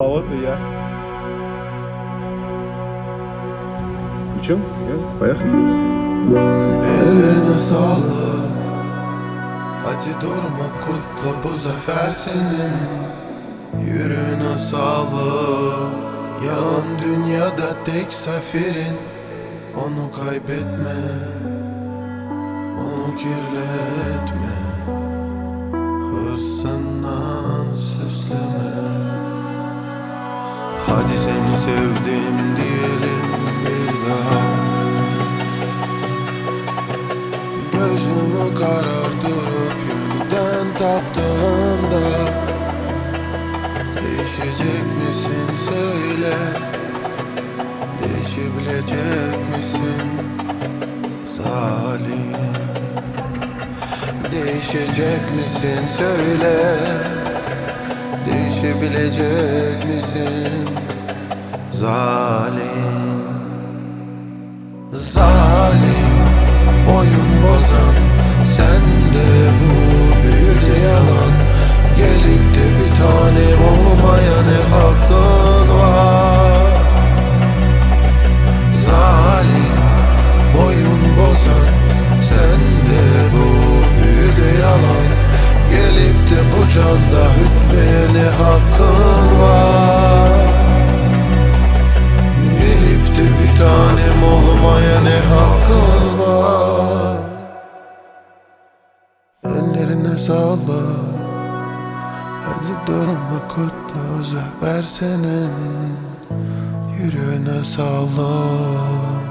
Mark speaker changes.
Speaker 1: Ya.
Speaker 2: Uçuyor mu? Ya, bayağı gidiyoruz.
Speaker 3: Ellerine sağlık. Hadi durma kutla bu zafer senin. Yürüne sağlık. Yalan dünyada tek seferin Onu kaybetme. Onu kirletme Hadi seni sevdim diyelim bir daha. Gözümü karartırıp yeniden taptığımda Değişecek misin söyle. Değişebilecek misin zalim Değişecek misin söyle Değişebilecek misin? Zalim. Zalim. Oyun bozan. Sen de bu büyüde yalan. Gelip de bir tanem olmaya ne hakkın var? Zalim. Oyun bozan. Sen de bu büyüde yalan. Gelip de bu canda hütmeye ne hakkın Sağlık Hadi durma kutlu zafer senin Yürüne sağlık